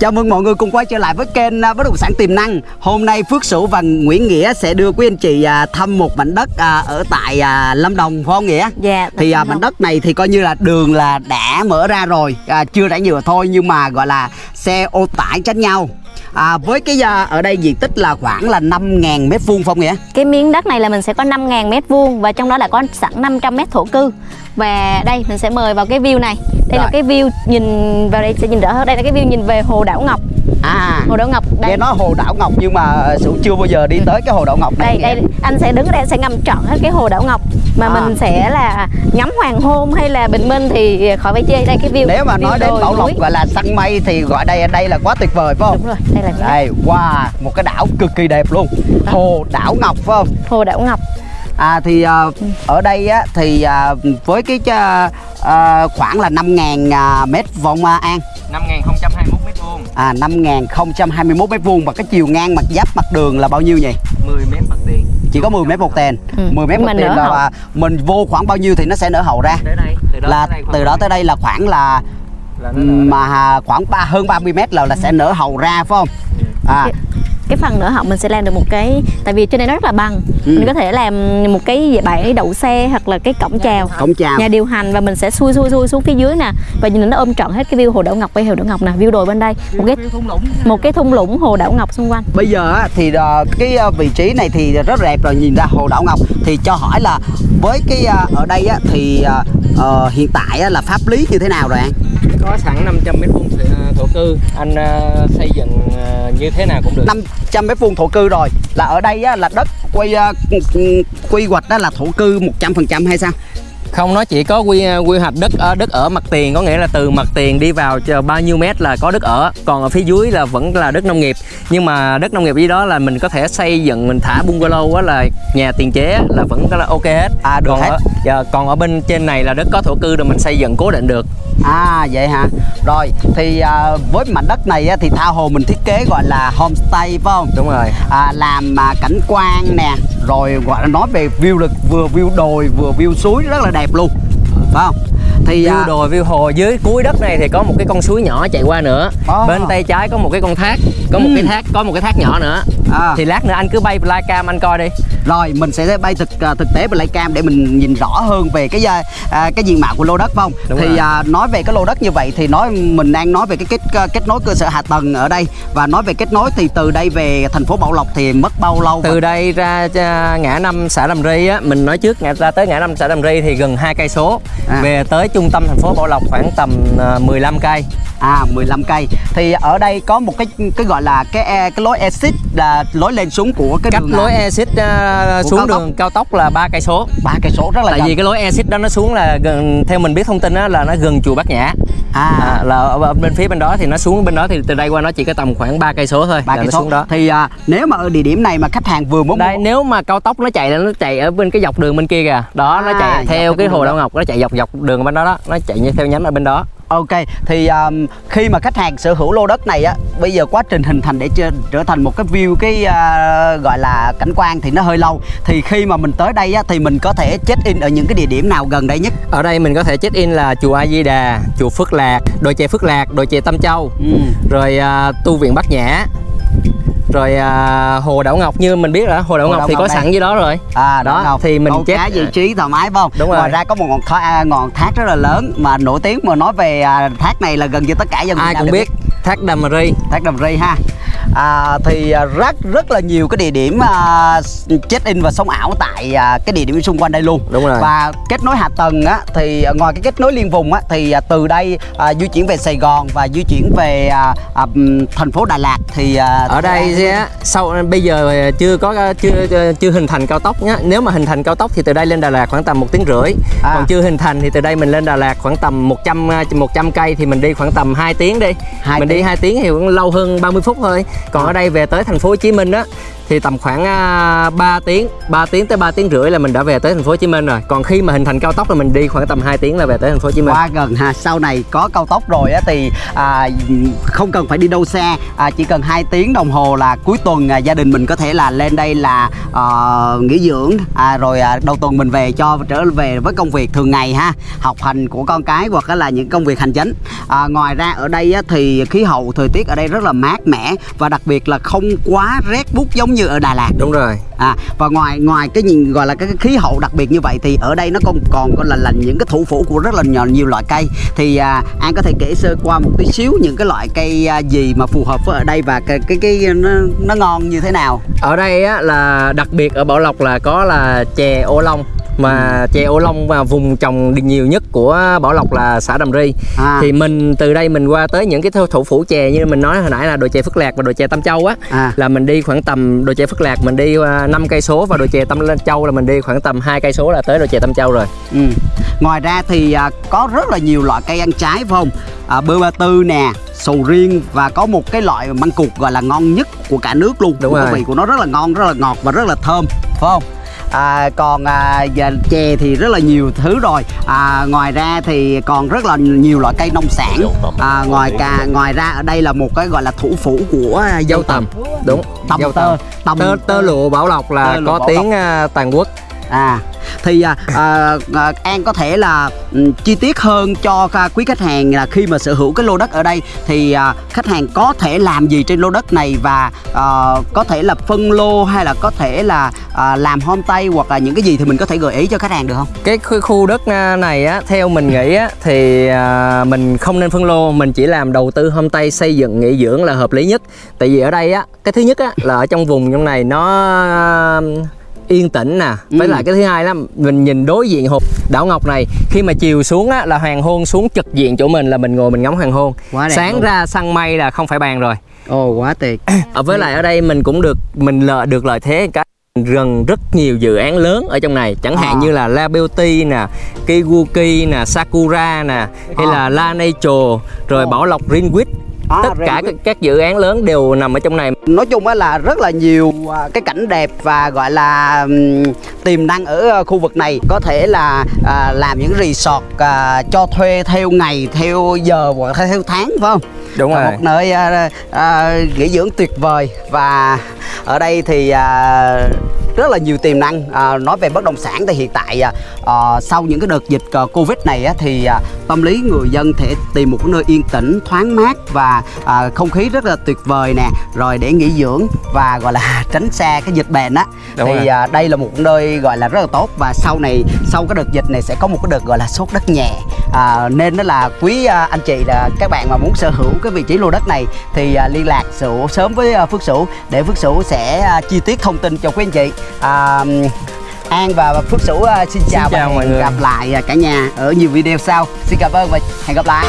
Chào mừng mọi người cùng quay trở lại với kênh à, Bất động sản tiềm năng. Hôm nay Phước Sửu và Nguyễn Nghĩa sẽ đưa quý anh chị à, thăm một mảnh đất à, ở tại Lâm Đồng phải không Nghĩa? Dạ. Thì mảnh không? đất này thì coi như là đường là đã mở ra rồi, à, chưa rải nhựa thôi nhưng mà gọi là xe ô tải tránh nhau. À, với cái à, ở đây diện tích là khoảng là 5.000 mét vuông không Nghĩa? Cái miếng đất này là mình sẽ có 5.000 mét vuông và trong đó là có sẵn 500 mét thổ cư. Và đây mình sẽ mời vào cái view này. Đây Rồi. là cái view nhìn vào đây sẽ nhìn đỡ hơn. Đây là cái view nhìn về hồ đảo Ngọc. À, Hồ đảo Ngọc đây. nghe nói hồ đảo Ngọc nhưng mà Sửu chưa bao giờ đi tới cái hồ đảo Ngọc này. đây đây anh sẽ đứng ở đây anh sẽ ngắm trọn hết cái hồ đảo Ngọc mà À. mình sẽ là ngắm hoàng hôn hay là bình minh thì khỏi phải chê đây cái view Nếu mà view nói đến Bảo Lộc gọi là săn mây thì gọi đây đây là quá tuyệt vời phải không? đúng rồi đây là Đây, wow, một cái đảo cực kỳ đẹp luôn Hồ đảo Ngọc phải không? hồ đảo Ngọc À thì à, ở đây á thì à, với cái à, à, khoảng là 5.000 à, mét vuông à, An 5021 mét vuông, À 5.021 mét vuông và cái chiều ngang mặt giáp mặt đường là bao nhiêu nhỉ? 10 mét mặt tiền. Chỉ có 10 mét một tền Ừ, 10 mét một tền là mình vô khoảng bao nhiêu thì nó sẽ nở hậu ra. Tới đây, từ đó là tới đây từ đó tới đây là khoảng là là mà à, khoảng ba hơn 30 mét là là sẽ nở hậu ra phải không? À cái phần nữa học mình sẽ làm được một cái tại vì trên đây nó rất là bằng Ừ. mình có thể làm một cái bãi đậu xe hoặc là cái cổng chào cổng chào nhà điều hành và mình sẽ xuôi xuôi xuôi xuống phía dưới nè và nhìn nó ôm trọn hết cái view hồ đảo ngọc với hồ đảo ngọc nè view đồi bên đây một cái thung lũng. một cái thung lũng hồ đảo ngọc xung quanh Bây giờ á, thì ờ, cái ờ, vị trí này thì rất đẹp rồi nhìn ra hồ đảo Ngọc thì cho hỏi là với cái ờ, ở đây á, thì hiện tại á, là pháp lý như thế nào rồi anh? Có sẵn 500 mét vuông thổ- cư, anh ờ, xây dựng ờ, như thế nào cũng được. 500 mét vuông thổ cư rồi là ở đây á, là đất quy ờ, quy hoạch đó là thổ cư 100% hay sao? Không, nó chỉ có quy quy hoạch đất ở đất ở mặt tiền, có nghĩa là từ mặt tiền đi vào chờ bao nhiêu mét là có đất ở, còn ở phía dưới là vẫn là đất nông nghiệp. Nhưng mà đất nông nghiệp dưới đó là mình có thể xây dựng mình thả bungalow á là nhà tiền chế là vẫn là ok hết. À được còn hết. ở, dạ, còn ở bên trên này là đất có thổ cư rồi mình xây dựng cố định được. À vậy hả? Rồi thì ờ, với mảnh đất này á, thì tha hồ mình thiết kế gọi là homestay phải không? Đúng rồi. à, làm à, cảnh quan nè rồi gọi là nói về view lực vừa view đồi vừa view suối rất là đẹp luôn phải không thì view à, đồi view hồ dưới cuối đất này thì có một cái con suối nhỏ chạy qua nữa Ồ. bên tay trái có một cái con thác có một Ừ. cái thác có một cái thác nhỏ nữa. À, thì lát nữa anh cứ bay flycam anh coi đi. Rồi mình sẽ bay thực à, thực tế và lấy cam để mình nhìn rõ hơn về cái à, à, cái diện mạo của lô đất không? Đúng thì rồi. à, nói về cái lô đất như vậy thì nói mình đang nói về cái kết kết nối cơ sở hạ tầng ở đây. Và nói về kết nối thì từ đây về thành phố Bảo Lộc thì mất bao lâu từ đây ra à, ngã năm xã Đàm Ri á mình nói trước ngã ra tới ngã năm xã Đàm Ri thì gần hai cây số. À. về tới trung tâm thành phố Bảo Lộc khoảng tầm à, 15 cây. À 15 cây. Thì ở đây có một cái cái gọi là cái e- cái lối exit là lối lên xuống của cái cách đường lối exit Của xuống cao tốc. đường cao tốc là ba cây số. Ba cây số rất là tại gần. vì cái lối exit đó nó xuống là gần theo mình biết thông tin á là nó gần chùa Bát Nhã. À, à, là ở bên phía bên đó thì nó xuống bên đó thì từ đây qua nó chỉ có tầm khoảng 3 cây số thôi ba cây nó số. đó. Thì à, nếu mà ở địa điểm này mà khách hàng vừa muốn đây mua nếu mà cao tốc nó chạy là nó chạy ở bên cái dọc đường bên kia kìa. Đó nó À, chạy dọc theo cái hồ đó. đảo ngọc nó chạy dọc dọc đường bên đó đó. Nó chạy như theo nhánh ở bên đó ok thì um, khi mà khách hàng sở hữu lô đất này á bây giờ quá trình hình thành để trở, thành một cái view cái à, gọi là cảnh quan thì nó hơi lâu. Thì khi mà mình tới đây á thì mình có thể check in ở những cái địa điểm nào gần đây nhất? Ở đây mình có thể check in là chùa A Di Đà chùa Phước Lạc đồi chè Phước Lạc đồi chè Tâm Châu. Ừ. rồi à, tu viện Bát Nhã rồi à, hồ đảo ngọc như mình biết rồi hồ đảo Hồ ngọc Đảo thì Ngọc có đây. sẵn dưới đó rồi à Đó, Ngọc. thì mình câu check- cá vị trí thoải mái phải không Đúng rồi. ngoài ra có một ngọn thác à, ngọn thác rất là lớn mà nổi tiếng mà nói về à, thác này là gần như tất cả dân ai cũng biết thác Đàm Ri thác Đàm Ri ha à, thì à, rất rất là nhiều cái địa điểm à, check in và sống ảo tại à, cái địa điểm xung quanh đây luôn Đúng rồi. và kết nối hạ tầng á thì à, ngoài cái kết nối liên vùng á thì à, từ đây à, di chuyển về Sài Gòn và di chuyển về à, à, thành phố Đà Lạt thì à, ở đây á, sau bây giờ chưa có chưa chưa hình thành cao tốc nhá nếu mà hình thành cao tốc thì từ đây lên Đà Lạt khoảng tầm một tiếng rưỡi À. còn chưa hình thành thì từ đây mình lên Đà Lạt khoảng tầm 100 100 cây thì mình đi khoảng tầm 2 tiếng đi Hai mình đi tiếng. 2 tiếng thì cũng lâu hơn 30 phút thôi còn ở đây về tới thành phố Hồ Chí Minh á thì tầm khoảng à, 3 tiếng 3 tiếng tới 3 tiếng rưỡi là mình đã về tới thành phố Hồ Chí Minh rồi. Còn khi mà hình thành cao tốc là mình đi khoảng tầm 2 tiếng là về tới thành phố Hồ Chí Minh. Quá gần ha sau này có cao tốc rồi á thì à, không cần phải đi đâu xa à, chỉ cần 2 tiếng đồng hồ là cuối tuần à, gia đình mình có thể là lên đây là à, nghỉ dưỡng à, rồi à, đầu tuần mình về cho trở về với công việc thường ngày ha. Học hành của con cái hoặc là những công việc hành chính. À, ngoài ra ở đây á, thì khí hậu thời tiết ở đây rất là mát mẻ và đặc biệt là không quá rét bút giống như ở Đà Lạt. Đúng rồi. À và ngoài ngoài cái nhìn gọi là cái, cái khí hậu đặc biệt như vậy thì ở đây nó còn còn có là là những cái thủ phủ của rất là nhiều, nhiều loại cây. Thì à, an có thể kể sơ qua một tí xíu những cái loại cây à, gì mà phù hợp với ở đây và cái cái, cái nó, nó ngon như thế nào? Ở đây á, là đặc biệt ở Bảo Lộc là có là chè ô long mà chè ô long và vùng trồng nhiều nhất của Bảo Lộc là xã Đầm Ri. À, thì mình từ đây mình qua tới những cái thủ- thủ phủ chè như mình nói hồi nãy là đồi chè Phước Lạc và đồi chè Tam Châu á à. là mình đi khoảng tầm đồi chè Phước Lạc mình đi 5 cây số và đồi chè Tam Châu là mình đi khoảng tầm 2 cây số là tới đồi chè Tam Châu rồi. ừ. ngoài ra thì à, có rất là nhiều loại cây ăn trái phải không? À, bơ ba tư nè sầu riêng và có một cái loại măng cụt gọi là ngon nhất của cả nước luôn. Đúng rồi. vị của nó rất là ngon rất là ngọt và rất là thơm phải không À, còn à, chè thì rất là nhiều thứ rồi. À, ngoài ra thì còn rất là nhiều loại cây nông sản. À, ngoài cả ngoài ra ở đây là một cái gọi là thủ phủ của à, dâu tầm. Đúng. tầm dâu tơ tầm. Tơ, tơ lụa Bảo Lộc là có tiếng à, toàn quốc. À thì à, à, à, An có thể là um, chi tiết hơn cho à, quý khách hàng là khi mà sở hữu cái lô đất ở đây thì à, khách hàng có thể làm gì trên lô đất này và à, có thể là phân lô hay là có thể là à, làm homestay hoặc là những cái gì thì mình có thể gợi ý cho khách hàng được không? Cái khu, khu đất à, này á theo mình nghĩ á thì à, mình không nên phân lô, mình chỉ làm đầu tư homestay xây dựng nghỉ dưỡng là hợp lý nhất. Tại vì ở đây á, cái thứ nhất á là ở trong vùng trong này nó yên tĩnh nè với Ừ. lại cái thứ hai là mình nhìn đối diện hộp đảo ngọc này khi mà chiều xuống á là hoàng hôn xuống trực diện chỗ mình là mình ngồi mình ngắm hoàng hôn Quá đẹp sáng luôn. ra săn mây là không phải bàn rồi Ồ quá tuyệt. ở với lại ở đây mình cũng được mình lợi được lợi thế cái rừng rất nhiều dự án lớn ở trong này chẳng hạn À. như là La Beauty nè, Kiwuki nè, Sakura nè, hay À. là La Nature, rồi Ồ. Bảo Lộc Greenwich. À, Tất cả các, các dự án lớn đều nằm ở trong này. nói chung á là rất là nhiều à, cái cảnh đẹp và gọi là tiềm năng ở à, khu vực này có thể là à, làm những resort à, cho thuê theo ngày theo giờ hoặc theo tháng phải không Đúng rồi. một nơi à, à, nghỉ dưỡng tuyệt vời và ở đây thì à, rất là nhiều tiềm năng. À, nói về bất động sản thì hiện tại à, à, sau những cái đợt dịch à, covid này á, thì à, tâm lý người dân thể tìm một cái nơi yên tĩnh thoáng mát và à, không khí rất là tuyệt vời nè rồi để nghỉ dưỡng và gọi là tránh xa cái dịch bệnh á. Đúng thì rồi. à, đây là một nơi gọi là rất là tốt và sau này sau cái đợt dịch này sẽ có một cái đợt gọi là sốt đất nhẹ. À, nên đó là quý à, anh chị là các bạn mà muốn sở hữu cái vị trí lô đất này thì à, liên lạc Sửu sớm với à, Phước Sửu để Phước Sửu sẽ à, chi tiết thông tin cho quý anh chị à, An và Phước Sửu à, xin chào, chào và mọi người. gặp lại à, cả nhà ở nhiều video sau xin cảm ơn và hẹn gặp lại